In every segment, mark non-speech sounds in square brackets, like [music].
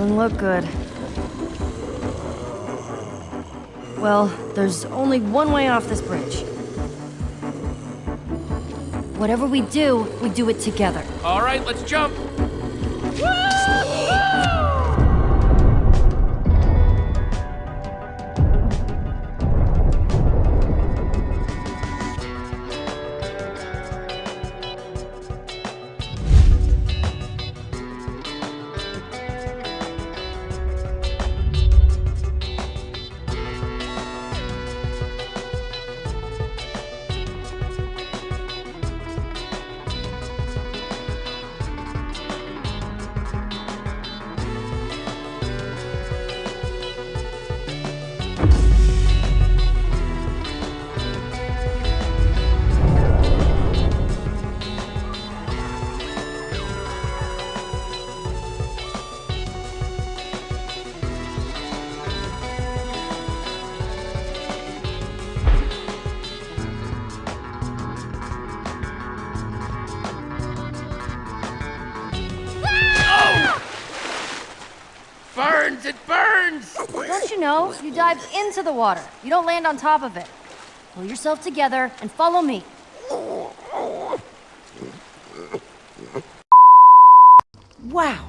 Doesn't look good. Well, there's only one way off this bridge. Whatever we do, we do it together. All right, let's jump. Know? You dive into the water. You don't land on top of it. Pull yourself together and follow me. Wow!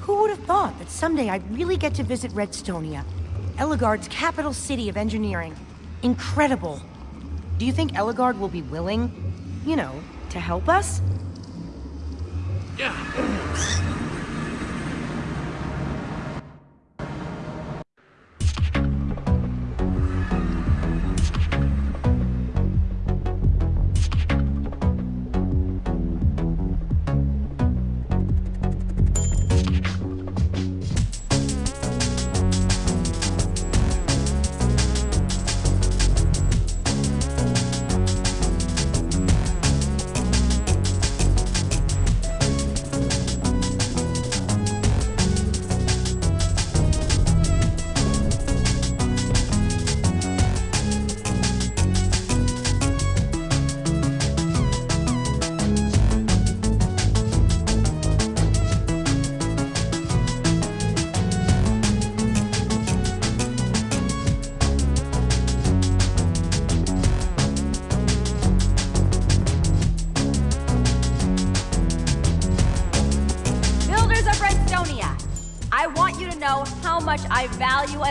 Who would have thought that someday I'd really get to visit Redstonia? Ellegaard's capital city of engineering. Incredible. Do you think Ellegaard will be willing, you know, to help us? Yeah.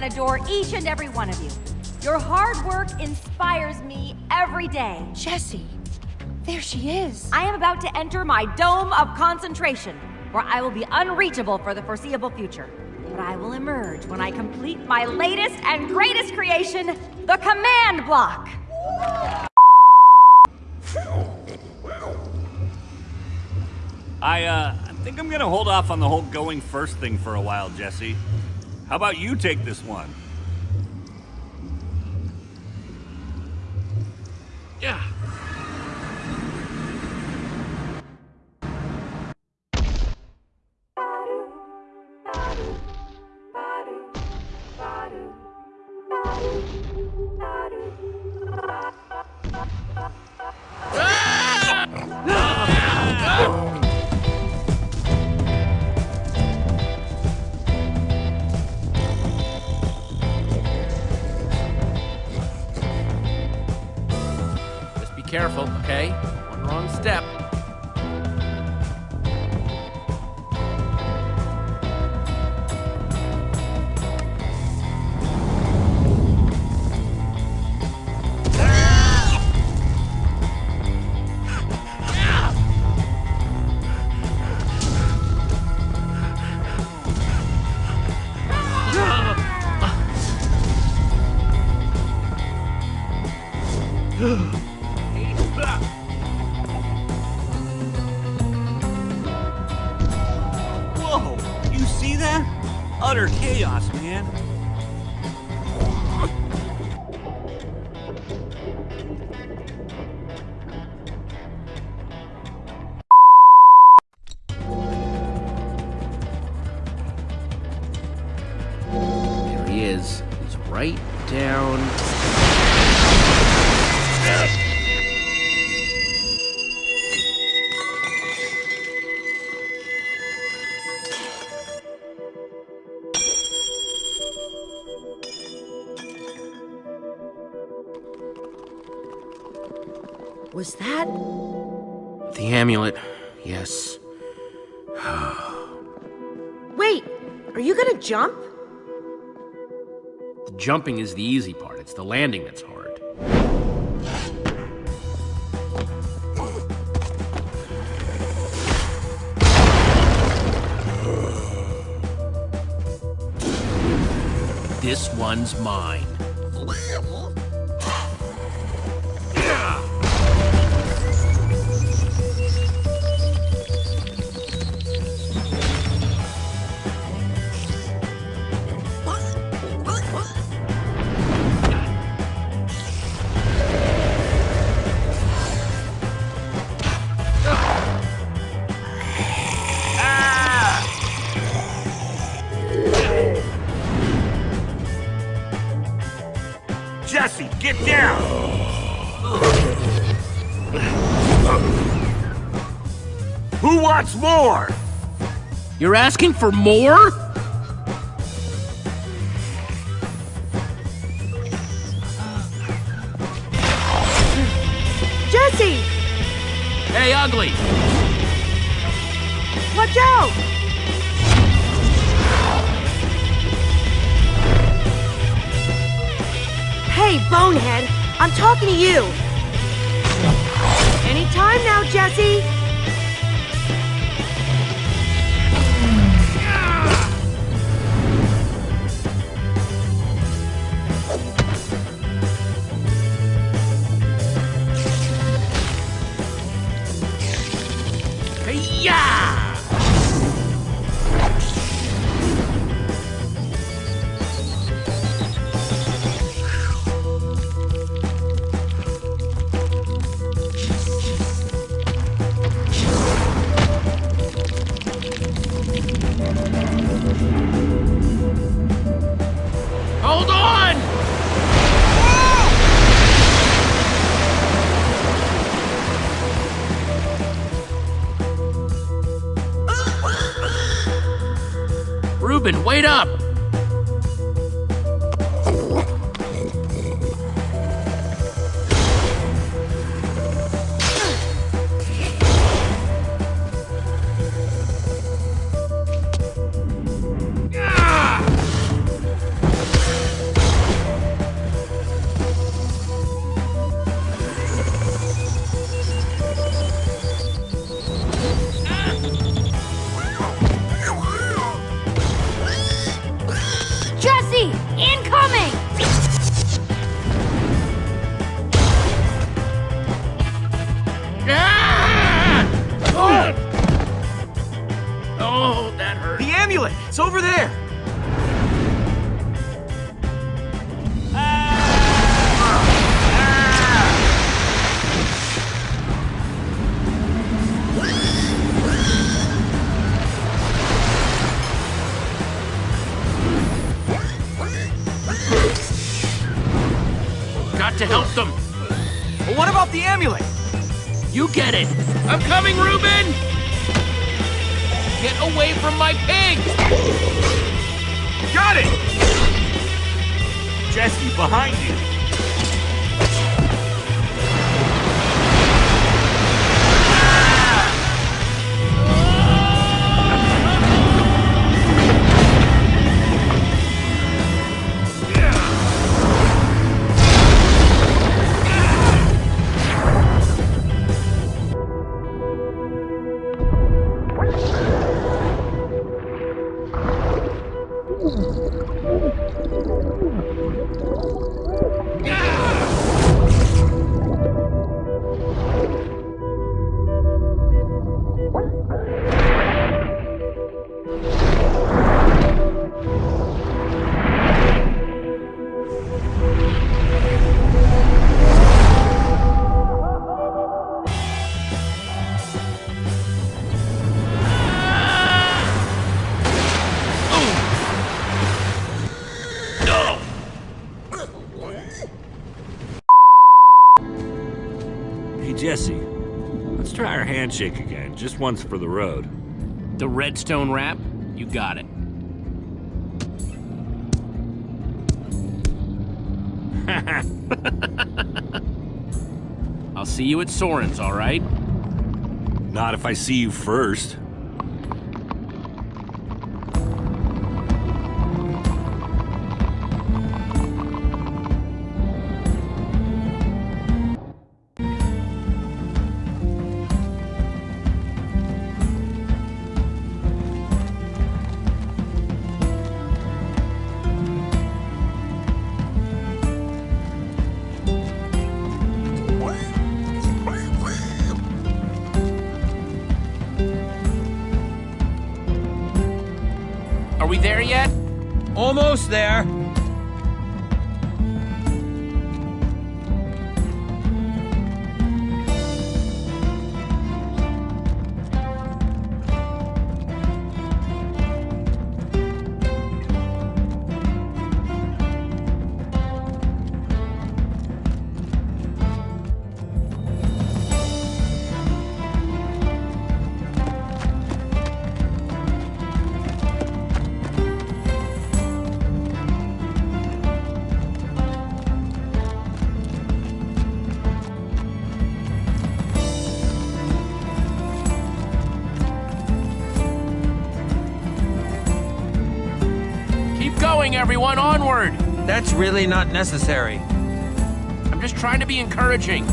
And adore each and every one of you. Your hard work inspires me every day. Jesse, there she is. I am about to enter my dome of concentration, where I will be unreachable for the foreseeable future. But I will emerge when I complete my latest and greatest creation, the command block. I, uh, I think I'm gonna hold off on the whole going first thing for a while, Jesse. How about you take this one? Yeah. Was that... The amulet, yes. Wait, are you gonna jump? The jumping is the easy part, it's the landing that's hard. This one's mine. More? You're asking for more? Jesse! Hey, ugly! Watch out! Hey, Bonehead, I'm talking to you. Anytime now, Jesse. Reuben, wait up! Got to help them. But what about the amulet? You get it. I'm coming, Reuben! Get away from my pig! Got it! Jesse, behind you! handshake again, just once for the road. The redstone wrap? You got it. [laughs] I'll see you at Soren's, all right? Not if I see you first. Are we there yet? Almost there. That's really not necessary. I'm just trying to be encouraging.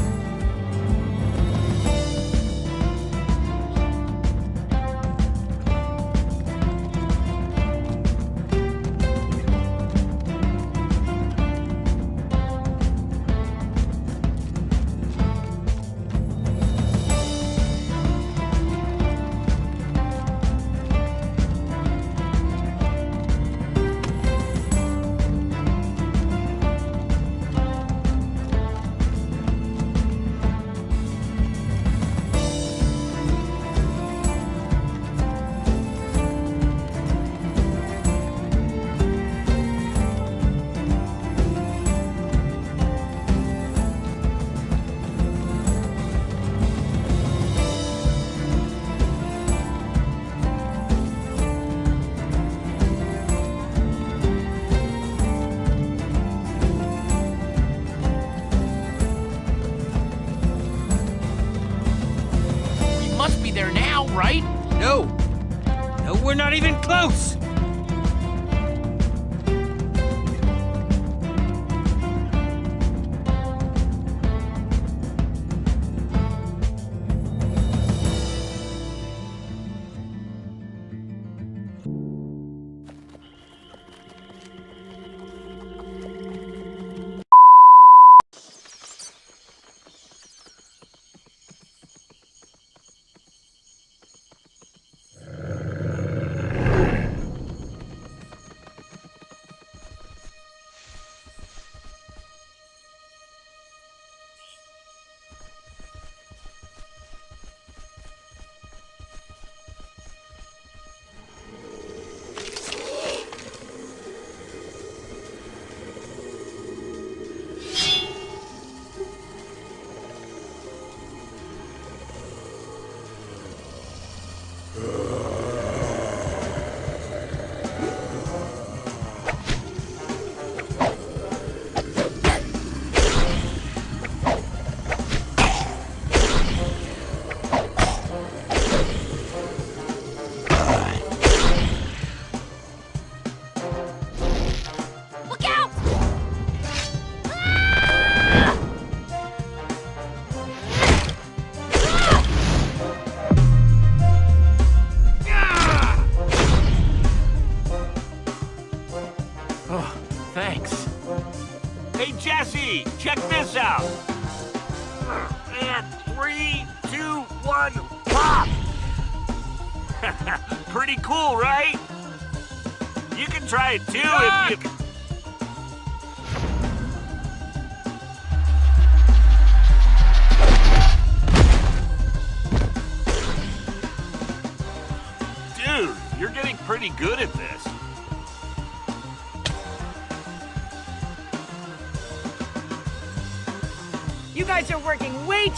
even close!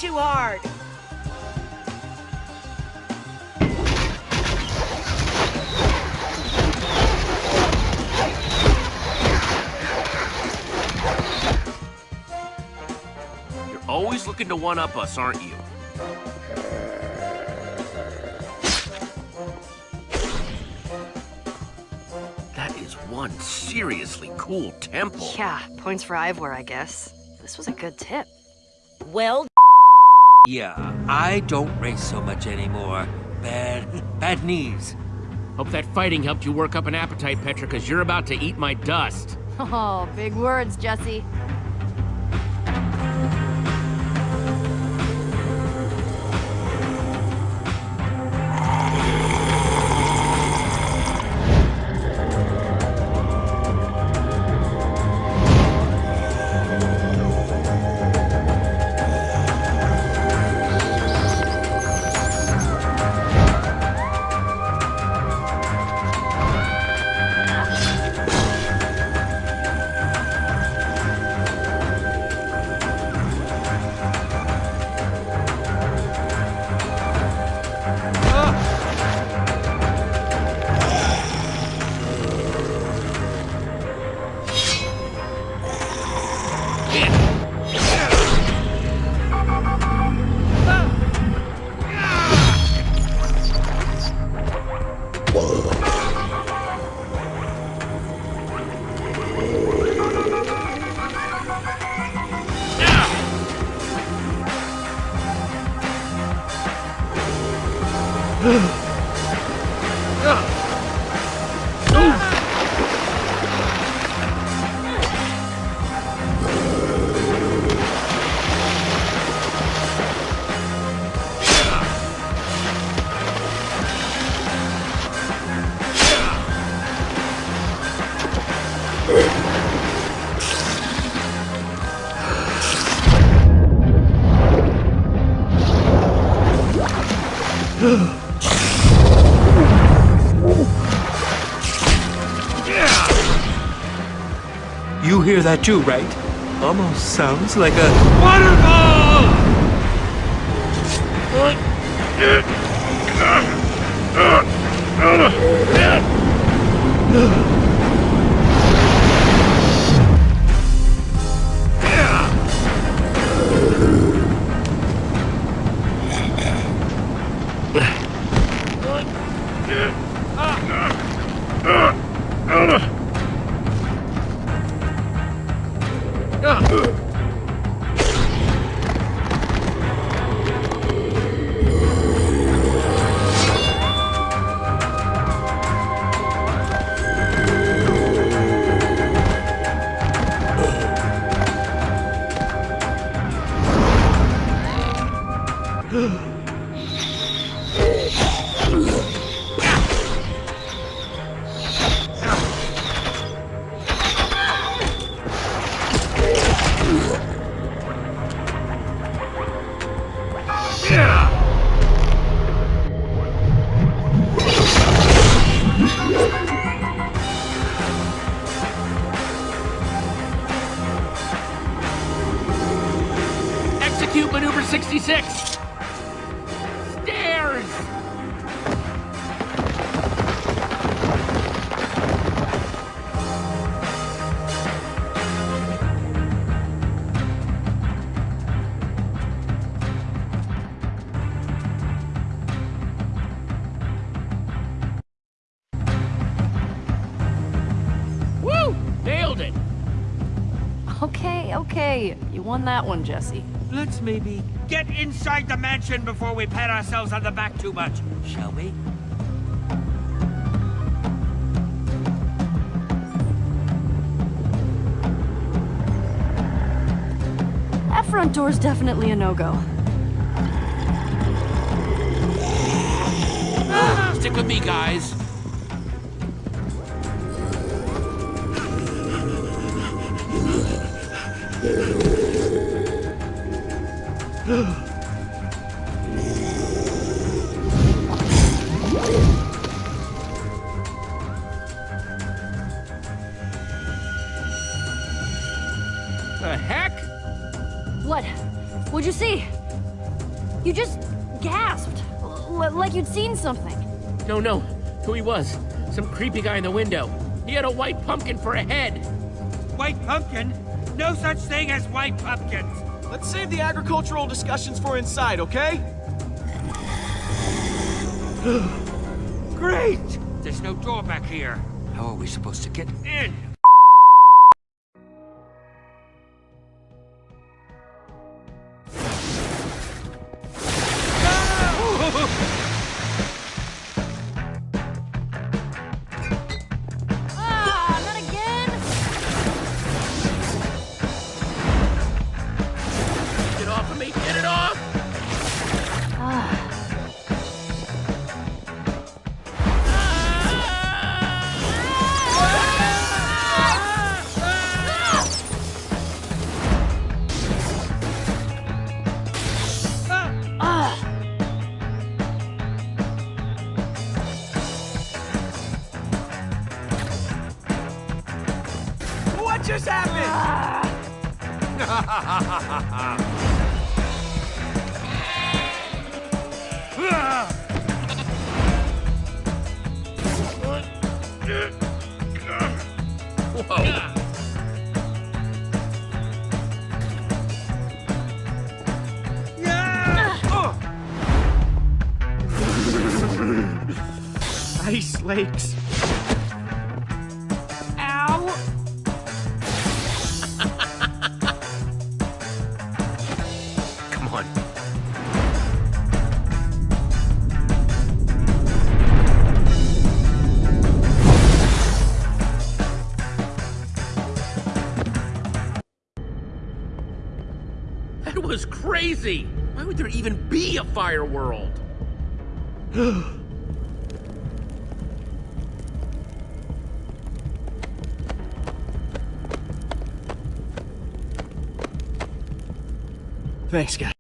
too hard. You're always looking to one-up us, aren't you? That is one seriously cool temple. Yeah, points for Ivor, I guess. This was a good tip. Well yeah, I don't race so much anymore. Bad, [laughs] bad knees. Hope that fighting helped you work up an appetite, Petra, because you're about to eat my dust. [laughs] Oh, big words, Jesse. You hear that too, right? Almost sounds like a waterfall! [laughs] won that one, Jesse. Let's maybe get inside the mansion before we pat ourselves on the back too much, shall we? That front door's definitely a no-go. Ah, stick with me, guys. The heck? What? What'd you see? You just gasped. L- like you'd seen something. No, no. Who he was. Some creepy guy in the window. He had a white pumpkin for a head. White pumpkin? No such thing as white pumpkins. Let's save the agricultural discussions for inside, okay? [gasps] Great! There's no door back here. How are we supposed to get in? Ice. Ow! [laughs] Come on. That was crazy! Why would there even be a fire world? [gasps] [laughs] Thanks, guys.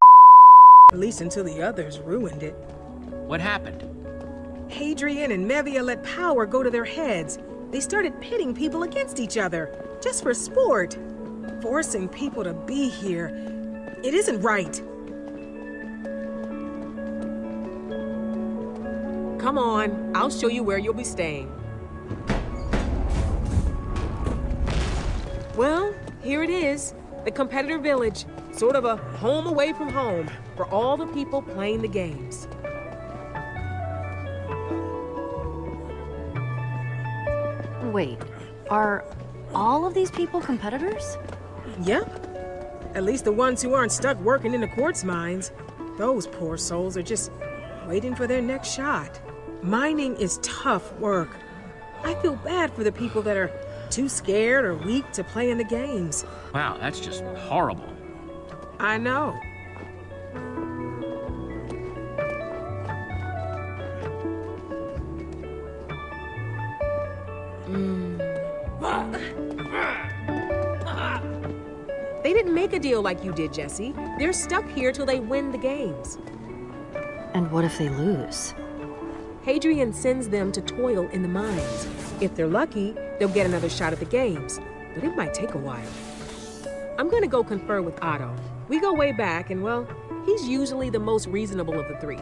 At least until the others ruined it. What happened? Hadrian and Mevia let power go to their heads. They started pitting people against each other, just for sport. Forcing people to be here. It isn't right. Come on, I'll show you where you'll be staying. Well, here it is. The competitor village. Sort of a home away from home for all the people playing the games. Wait, are all of these people competitors? Yep. At least the ones who aren't stuck working in the quartz mines. Those poor souls are just waiting for their next shot. Mining is tough work. I feel bad for the people that are too scared or weak to play in the games. Wow, that's just horrible. I know. Mm. They didn't make a deal like you did, Jesse. They're stuck here till they win the games. And what if they lose? Hadrian sends them to toil in the mines. If they're lucky, they'll get another shot at the games, but it might take a while. I'm gonna go confer with Otto. We go way back, and well, he's usually the most reasonable of the three.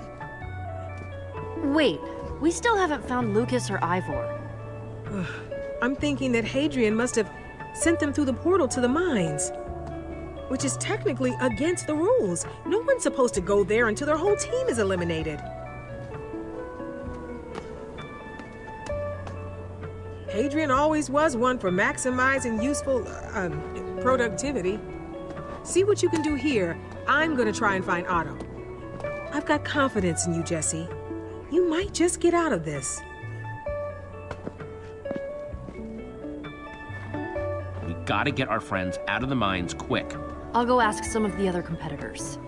Wait, we still haven't found Lucas or Ivor. [sighs] I'm thinking that Hadrian must have sent them through the portal to the mines. Which is technically against the rules. No one's supposed to go there until their whole team is eliminated. Hadrian always was one for maximizing useful uh, um, productivity. See what you can do here. I'm gonna try and find Otto. I've got confidence in you, Jesse. You might just get out of this. We gotta get our friends out of the mines quick. I'll go ask some of the other competitors.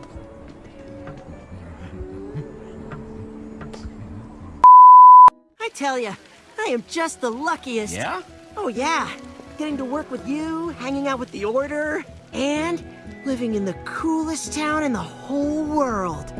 I tell you, I am just the luckiest. Yeah? Oh, yeah. Getting to work with you, hanging out with the Order, and living in the coolest town in the whole world.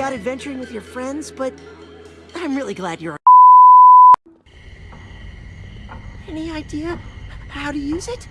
Out adventuring with your friends, but I'm really glad you're Any idea how to use it?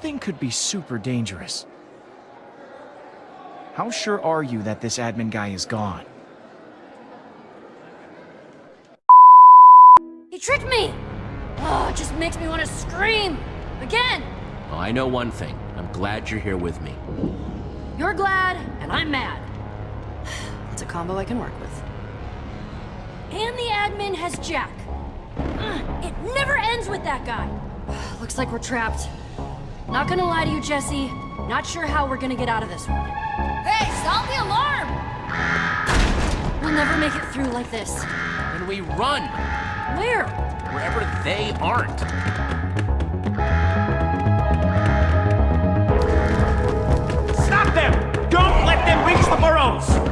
Thing could be super dangerous. How sure are you that this admin guy is gone? He tricked me! Oh, it just makes me want to scream! Again! Well, I know one thing. I'm glad you're here with me. You're glad, and I'm mad. It's a combo I can work with. And the admin has Jack. Uh, it never ends with that guy. [sighs] Looks like we're trapped. Not gonna lie to you, Jesse. Not sure how we're gonna get out of this one. Hey, stop the alarm! We'll never make it through like this. Then we run! Where? Wherever they aren't. Stop them! Don't let them reach the burrows!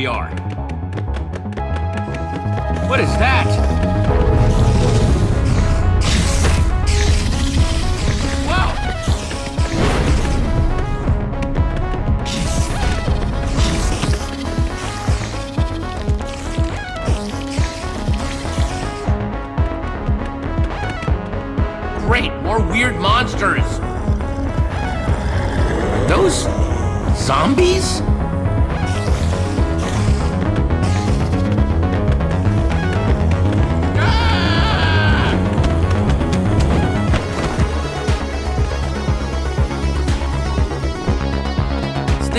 We are. What is that? Great, more weird monsters. Those zombies?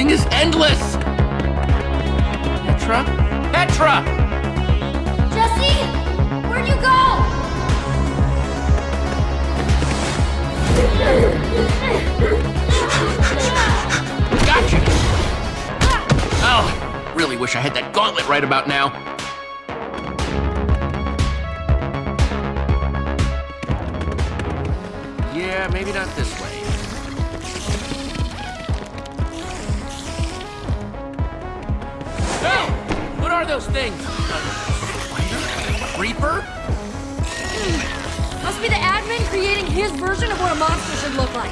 Thing is endless! Petra? Petra! Jesse! Where'd you go? Gotcha! Oh, really wish I had that gauntlet right about now. His version of what a monster should look like.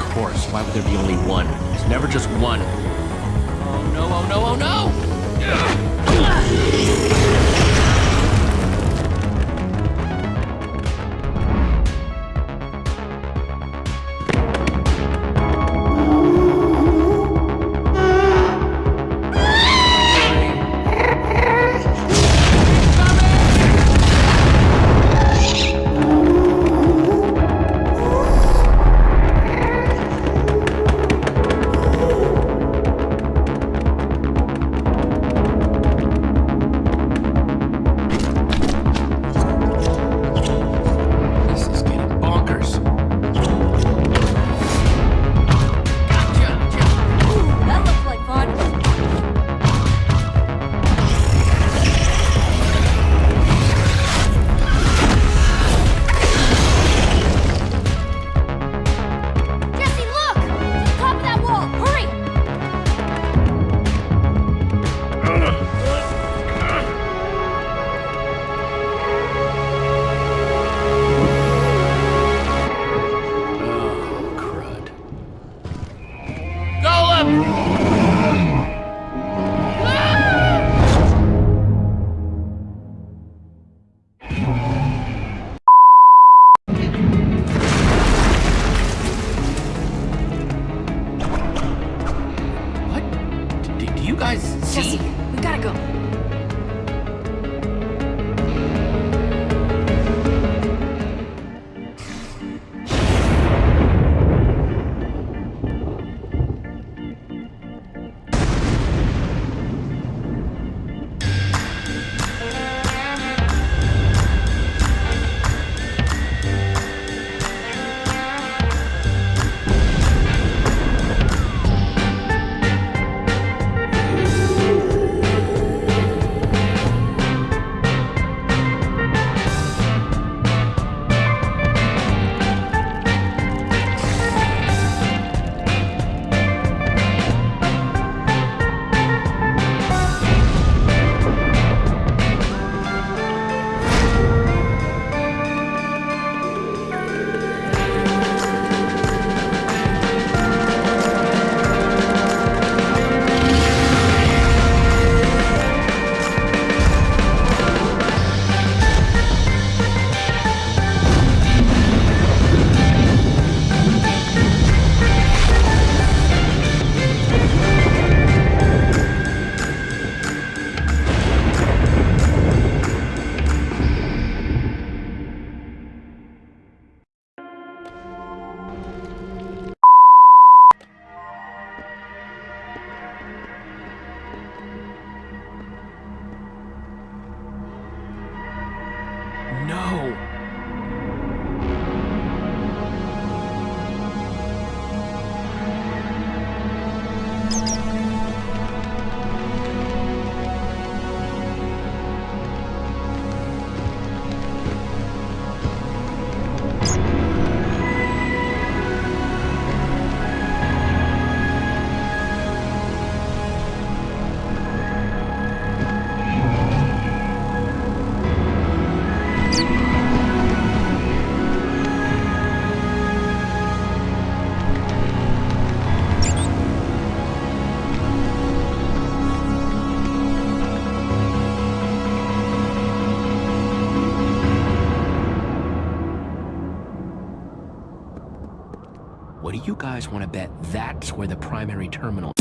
Of course, why would there be only one? There's never just one. Oh, no, oh no, oh no! Guys want to bet that's where the primary terminal